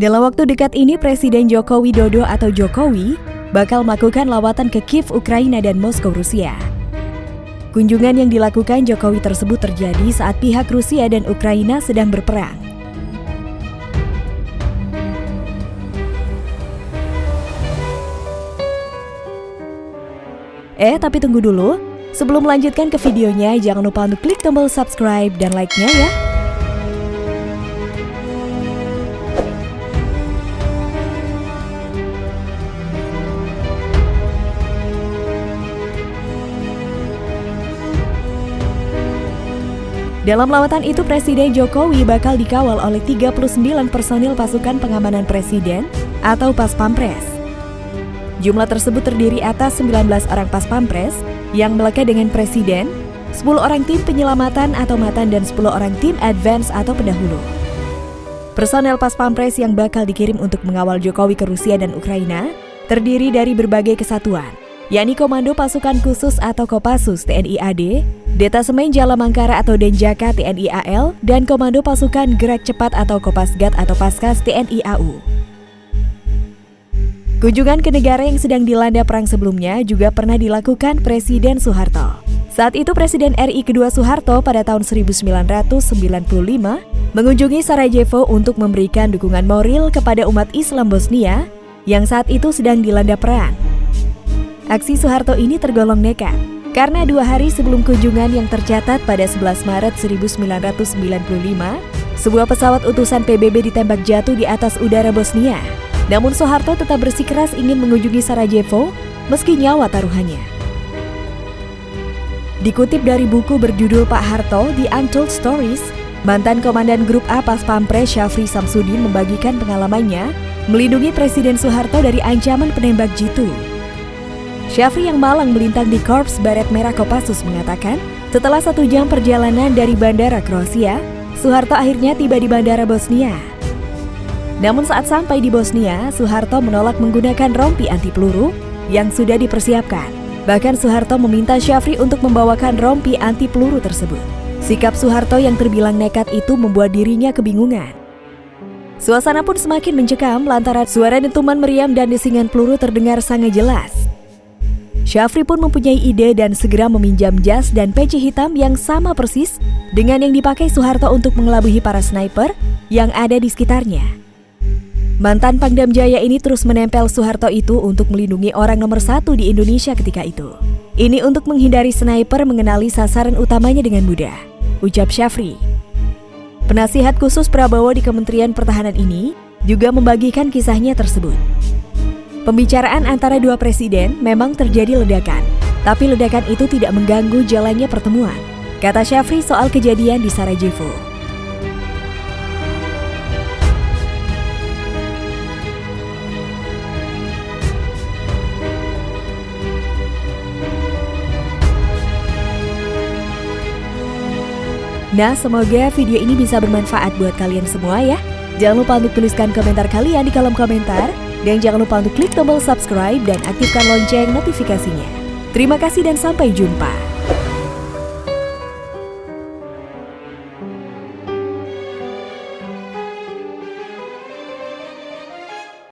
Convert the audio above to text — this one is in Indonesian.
Dalam waktu dekat ini, Presiden Joko Widodo atau Jokowi bakal melakukan lawatan ke Kiev, Ukraina dan Moskow, Rusia. Kunjungan yang dilakukan Jokowi tersebut terjadi saat pihak Rusia dan Ukraina sedang berperang. Eh, tapi tunggu dulu. Sebelum melanjutkan ke videonya, jangan lupa untuk klik tombol subscribe dan like-nya ya. Dalam lawatan itu, Presiden Jokowi bakal dikawal oleh 39 personil pasukan pengamanan presiden atau Pas Pampres. Jumlah tersebut terdiri atas 19 orang Pas Pampres yang melekat dengan presiden, 10 orang tim penyelamatan atau matan dan 10 orang tim advance atau pendahulu. Personel Pas Pampres yang bakal dikirim untuk mengawal Jokowi ke Rusia dan Ukraina terdiri dari berbagai kesatuan, yakni Komando Pasukan Khusus atau Kopassus TNI AD, Detasemen Jala Mangkara atau Denjaka TNI AL, dan Komando Pasukan Gerak Cepat atau Kopasgat atau Paskas TNI AU. Kunjungan ke negara yang sedang dilanda perang sebelumnya juga pernah dilakukan Presiden Soeharto. Saat itu Presiden RI kedua Soeharto pada tahun 1995 mengunjungi Sarajevo untuk memberikan dukungan moral kepada umat Islam Bosnia yang saat itu sedang dilanda perang. Aksi Soeharto ini tergolong nekat, karena dua hari sebelum kunjungan yang tercatat pada 11 Maret 1995, sebuah pesawat utusan PBB ditembak jatuh di atas udara Bosnia. Namun Soeharto tetap bersikeras ingin mengunjungi Sarajevo meski nyawa taruhannya. Dikutip dari buku berjudul Pak Harto, The Untold Stories, mantan Komandan Grup A Pas Pampres Syafri Samsudin membagikan pengalamannya melindungi Presiden Soeharto dari ancaman penembak jitu Syafri yang malang melintang di Korps Baret Merah Kopassus mengatakan, setelah satu jam perjalanan dari bandara Kroasia, Soeharto akhirnya tiba di bandara Bosnia. Namun saat sampai di Bosnia, Soeharto menolak menggunakan rompi anti peluru yang sudah dipersiapkan. Bahkan Soeharto meminta Syafri untuk membawakan rompi anti peluru tersebut. Sikap Soeharto yang terbilang nekat itu membuat dirinya kebingungan. Suasana pun semakin mencekam lantaran suara dentuman meriam dan desingan peluru terdengar sangat jelas. Syafri pun mempunyai ide dan segera meminjam jas dan peci hitam yang sama persis dengan yang dipakai Soeharto untuk mengelabuhi para sniper yang ada di sekitarnya. Mantan Pangdam Jaya ini terus menempel Soeharto itu untuk melindungi orang nomor satu di Indonesia ketika itu. Ini untuk menghindari sniper mengenali sasaran utamanya dengan mudah, ucap Syafri. Penasihat khusus Prabowo di Kementerian Pertahanan ini juga membagikan kisahnya tersebut. Pembicaraan antara dua presiden memang terjadi ledakan, tapi ledakan itu tidak mengganggu jalannya pertemuan, kata Syafri soal kejadian di Sarajevo. Nah, semoga video ini bisa bermanfaat buat kalian semua ya. Jangan lupa untuk tuliskan komentar kalian di kolom komentar. Dan jangan lupa untuk klik tombol subscribe dan aktifkan lonceng notifikasinya. Terima kasih dan sampai jumpa.